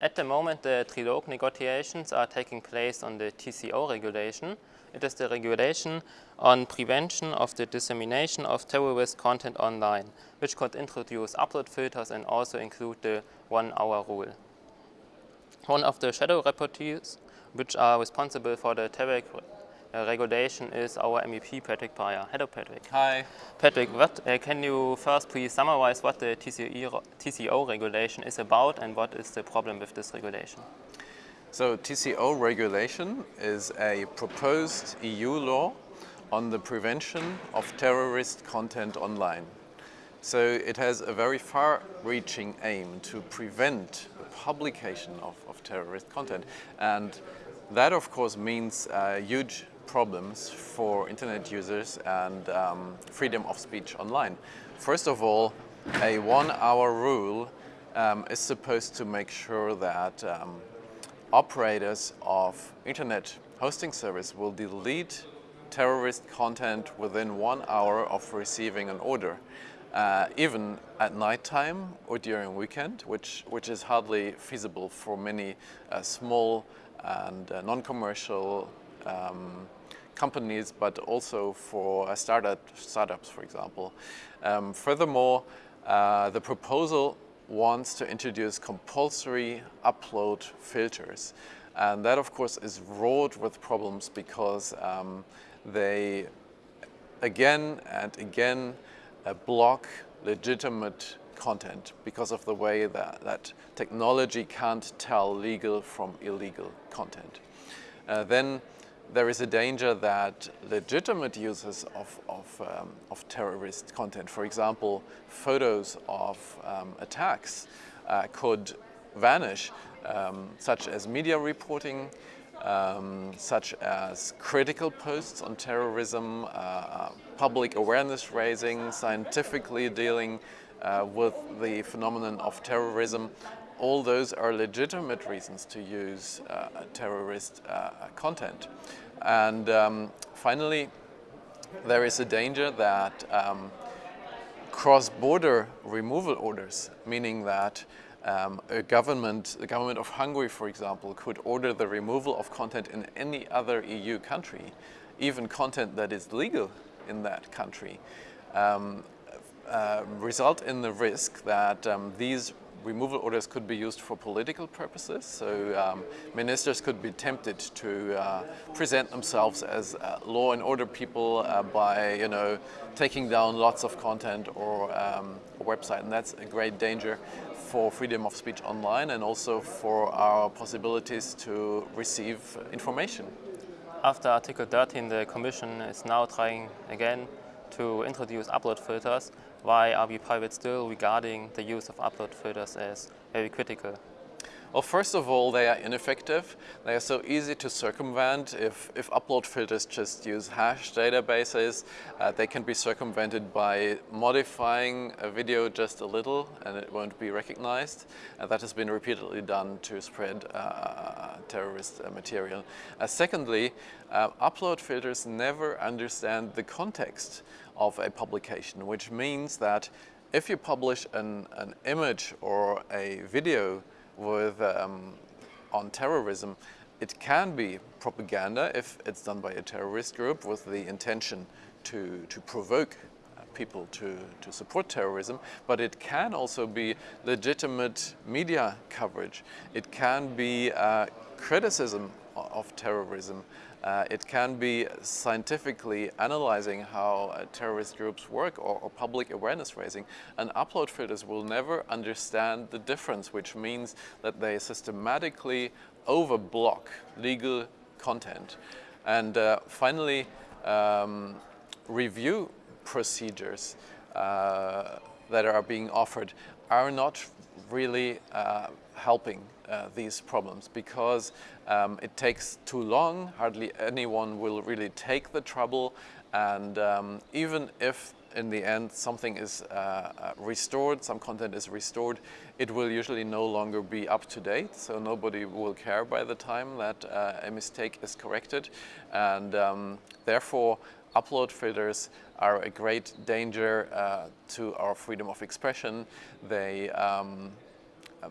At the moment, the trilogue negotiations are taking place on the TCO regulation. It is the regulation on prevention of the dissemination of terrorist content online, which could introduce upload filters and also include the one-hour rule. One of the shadow rapporteurs, which are responsible for the TERREG uh, regulation is our MEP Patrick Breyer. Hello Patrick. Hi. Patrick, what, uh, can you first please summarize what the TCO, TCO regulation is about and what is the problem with this regulation? So TCO regulation is a proposed EU law on the prevention of terrorist content online. So it has a very far-reaching aim to prevent the publication of, of terrorist content and that of course means uh, huge problems for internet users and um, freedom of speech online. First of all, a one-hour rule um, is supposed to make sure that um, operators of internet hosting service will delete terrorist content within one hour of receiving an order, uh, even at night time or during weekend, which, which is hardly feasible for many uh, small and uh, non-commercial um, companies, but also for startup, startups, for example. Um, furthermore, uh, the proposal wants to introduce compulsory upload filters. And that, of course, is wrought with problems because um, they again and again uh, block legitimate content because of the way that, that technology can't tell legal from illegal content. Uh, then there is a danger that legitimate users of, of, um, of terrorist content, for example, photos of um, attacks, uh, could vanish, um, such as media reporting, um, such as critical posts on terrorism, uh, public awareness raising, scientifically dealing uh, with the phenomenon of terrorism all those are legitimate reasons to use uh, terrorist uh, content. And um, finally, there is a danger that um, cross-border removal orders, meaning that um, a government, the government of Hungary, for example, could order the removal of content in any other EU country, even content that is legal in that country, um, uh, result in the risk that um, these removal orders could be used for political purposes. So um, ministers could be tempted to uh, present themselves as uh, law and order people uh, by, you know, taking down lots of content or um, a website. And that's a great danger for freedom of speech online and also for our possibilities to receive information. After Article 13, the Commission is now trying again to introduce upload filters why are we private still regarding the use of upload filters as very critical? Well, first of all, they are ineffective. They are so easy to circumvent. If, if upload filters just use hash databases, uh, they can be circumvented by modifying a video just a little and it won't be recognized. Uh, that has been repeatedly done to spread uh, terrorist uh, material. Uh, secondly, uh, upload filters never understand the context of a publication, which means that if you publish an, an image or a video with, um, on terrorism, it can be propaganda if it's done by a terrorist group with the intention to, to provoke people to, to support terrorism, but it can also be legitimate media coverage. It can be uh, criticism of terrorism. Uh, it can be scientifically analyzing how uh, terrorist groups work or, or, public awareness raising. And upload filters will never understand the difference, which means that they systematically overblock legal content. And uh, finally, um, review procedures uh, that are being offered are not really uh, helping uh, these problems because um, it takes too long, hardly anyone will really take the trouble. And um, even if in the end something is uh, uh, restored, some content is restored, it will usually no longer be up to date, so nobody will care by the time that uh, a mistake is corrected. And um, therefore upload filters are a great danger uh, to our freedom of expression. They um,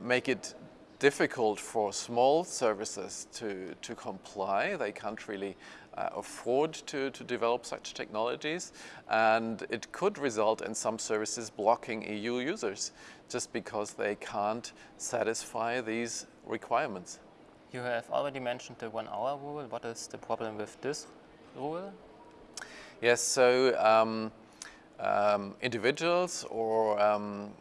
make it difficult for small services to, to comply. They can't really uh, afford to, to develop such technologies and it could result in some services blocking EU users just because they can't satisfy these requirements. You have already mentioned the one hour rule. What is the problem with this rule? Yes, so um, um, individuals or um,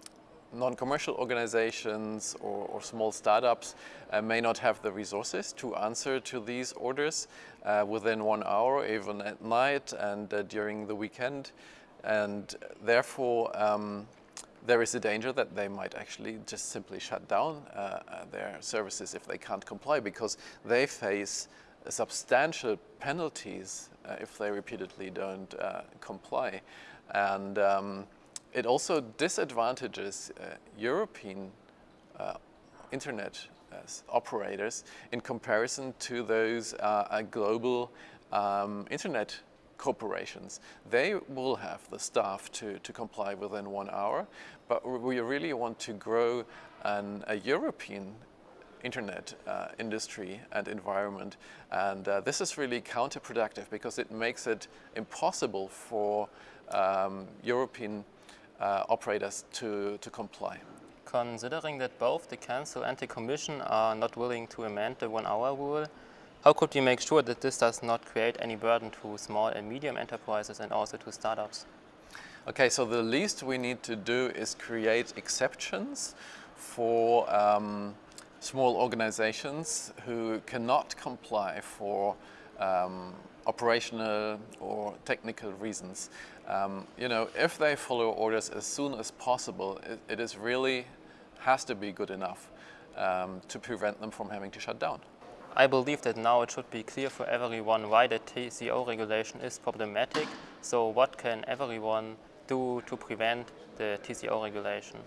non-commercial organizations or, or, small startups uh, may not have the resources to answer to these orders uh, within one hour, even at night and uh, during the weekend. And therefore, um, there is a danger that they might actually just simply shut down uh, uh, their services if they can't comply because they face substantial penalties uh, if they repeatedly don't comply. And um, it also disadvantages European internet operators in comparison to those uh, global um, internet corporations. They will have the staff to, to comply within one hour, but we really want to grow an, a European internet uh, industry and environment. And uh, this is really counterproductive because it makes it impossible for um, European uh, operators to, to comply. Considering that both the Council and the Commission are not willing to amend the one-hour rule, how could we make sure that this does not create any burden to small and medium enterprises and also to startups? Okay, so the least we need to do is create exceptions for um, small organizations who cannot comply for um, operational or technical reasons. Um, you know, if they follow orders as soon as possible, it, it is really has to be good enough um, to prevent them from having to shut down. I believe that now it should be clear for everyone why the TCO regulation is problematic. So what can everyone do to prevent the TCO regulation?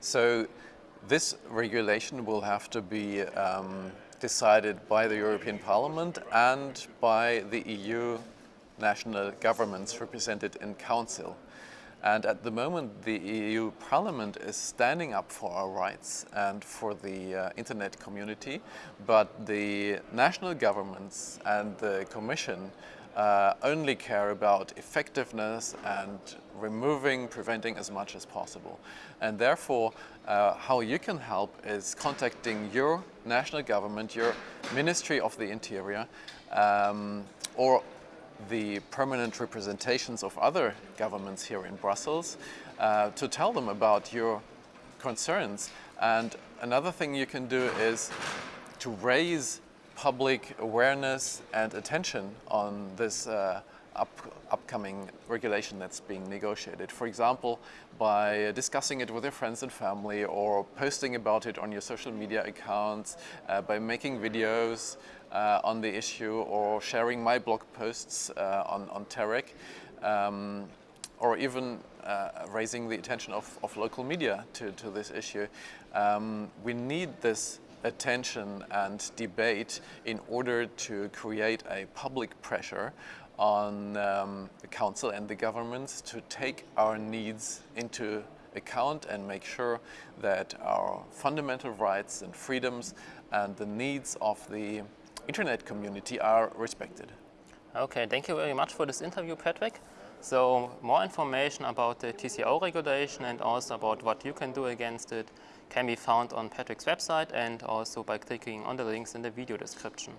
So this regulation will have to be um, decided by the European Parliament and by the EU national governments represented in Council. And at the moment, the EU Parliament is standing up for our rights and for the uh, internet community, but the national governments and the Commission uh, only care about effectiveness and removing, preventing as much as possible. And therefore, uh, how you can help is contacting your national government, your Ministry of the Interior, um, or the permanent representations of other governments here in Brussels uh, to tell them about your concerns. And another thing you can do is to raise public awareness and attention on this uh, up, upcoming regulation that's being negotiated. For example, by discussing it with your friends and family or posting about it on your social media accounts, uh, by making videos, uh, on the issue or sharing my blog posts uh, on, on TERREG um, or even uh, raising the attention of, of local media to, to this issue. Um, we need this attention and debate in order to create a public pressure on um, the council and the governments to take our needs into account and make sure that our fundamental rights and freedoms and the needs of the internet community are respected. Okay, thank you very much for this interview, Patrick. So more information about the TCO regulation and also about what you can do against it can be found on Patrick's website and also by clicking on the links in the video description.